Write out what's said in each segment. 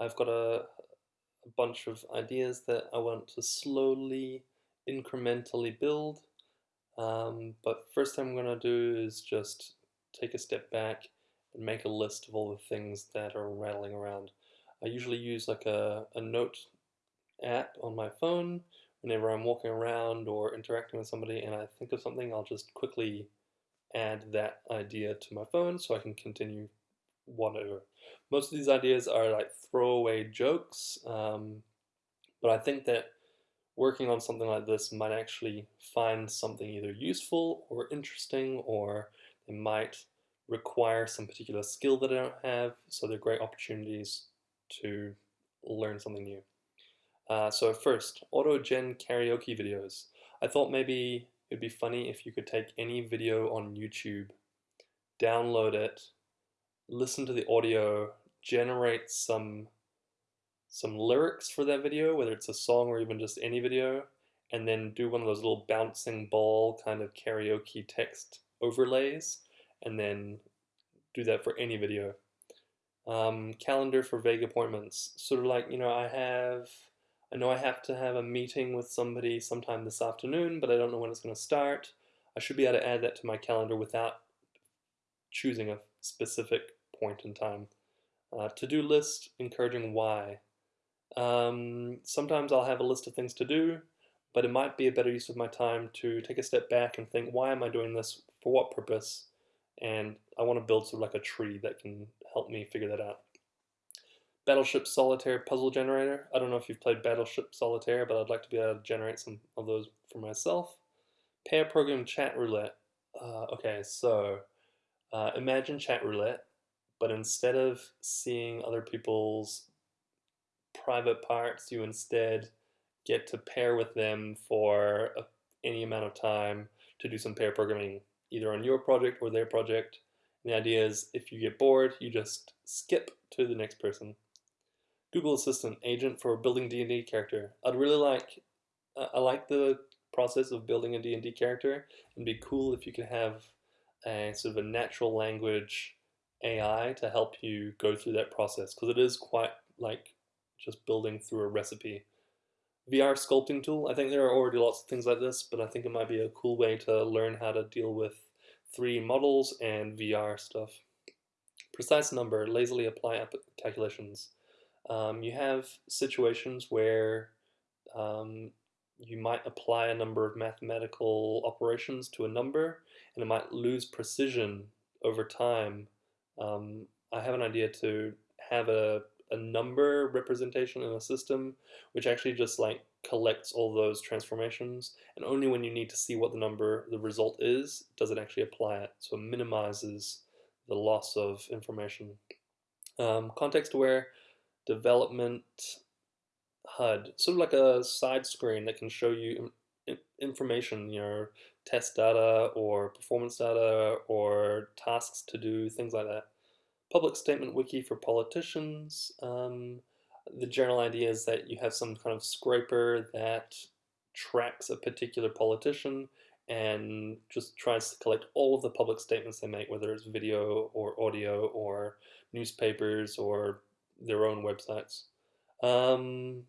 I've got a, a bunch of ideas that I want to slowly, incrementally build. Um, but first thing I'm going to do is just take a step back and make a list of all the things that are rattling around. I usually use like a, a note app on my phone whenever I'm walking around or interacting with somebody and I think of something, I'll just quickly add that idea to my phone so I can continue whatever. Most of these ideas are like throwaway jokes, um, but I think that working on something like this might actually find something either useful or interesting or it might require some particular skill that I don't have, so they're great opportunities to learn something new. Uh, so first, auto-gen karaoke videos. I thought maybe it'd be funny if you could take any video on YouTube, download it, listen to the audio, generate some some lyrics for that video, whether it's a song or even just any video, and then do one of those little bouncing ball kind of karaoke text overlays, and then do that for any video. Um, calendar for vague appointments. Sort of like, you know, I have I know I have to have a meeting with somebody sometime this afternoon, but I don't know when it's going to start. I should be able to add that to my calendar without choosing a specific point in time. Uh, to-do list, encouraging why. Um, sometimes I'll have a list of things to do, but it might be a better use of my time to take a step back and think, why am I doing this? For what purpose? And I want to build sort of like a tree that can help me figure that out. Battleship Solitaire puzzle generator. I don't know if you've played Battleship Solitaire, but I'd like to be able to generate some of those for myself. Pair program chat roulette. Uh, okay, so uh, imagine chat roulette, but instead of seeing other people's private parts, you instead get to pair with them for a, any amount of time to do some pair programming, either on your project or their project. And the idea is if you get bored, you just skip to the next person. Google Assistant agent for building D&D character. I'd really like, uh, I like the process of building a D&D character. It'd be cool if you could have a sort of a natural language AI to help you go through that process because it is quite like just building through a recipe. VR sculpting tool. I think there are already lots of things like this, but I think it might be a cool way to learn how to deal with 3D models and VR stuff. Precise number, lazily apply calculations. Um, you have situations where um, you might apply a number of mathematical operations to a number and it might lose precision over time. Um, I have an idea to have a, a number representation in a system which actually just like collects all those transformations and only when you need to see what the number, the result is, does it actually apply it. So it minimizes the loss of information. Um, context aware development HUD, sort of like a side screen that can show you information, you know, test data or performance data or tasks to do, things like that. Public statement wiki for politicians. Um, the general idea is that you have some kind of scraper that tracks a particular politician and just tries to collect all of the public statements they make, whether it's video or audio or newspapers or their own websites. Um,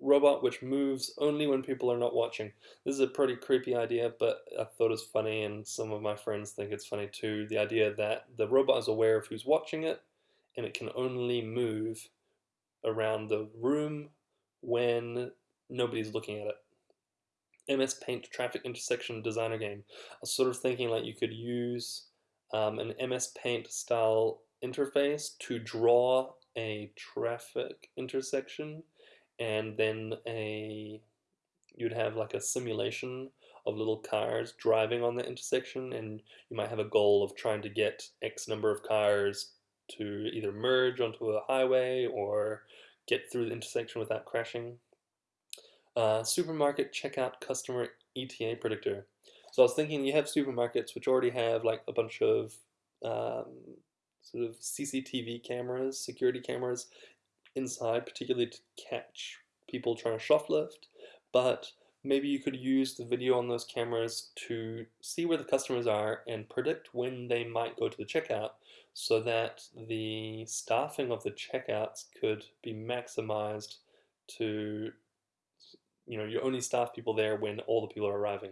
robot which moves only when people are not watching. This is a pretty creepy idea, but I thought it's funny, and some of my friends think it's funny too. The idea that the robot is aware of who's watching it, and it can only move around the room when nobody's looking at it. MS Paint Traffic Intersection Designer Game. I was sort of thinking like you could use um, an MS Paint style interface to draw a traffic intersection and then a you'd have like a simulation of little cars driving on the intersection and you might have a goal of trying to get X number of cars to either merge onto a highway or get through the intersection without crashing. Uh, supermarket checkout customer ETA predictor. So I was thinking you have supermarkets which already have like a bunch of um, sort of CCTV cameras, security cameras inside, particularly to catch people trying to shoplift. But maybe you could use the video on those cameras to see where the customers are and predict when they might go to the checkout so that the staffing of the checkouts could be maximized to, you know, you only staff people there when all the people are arriving.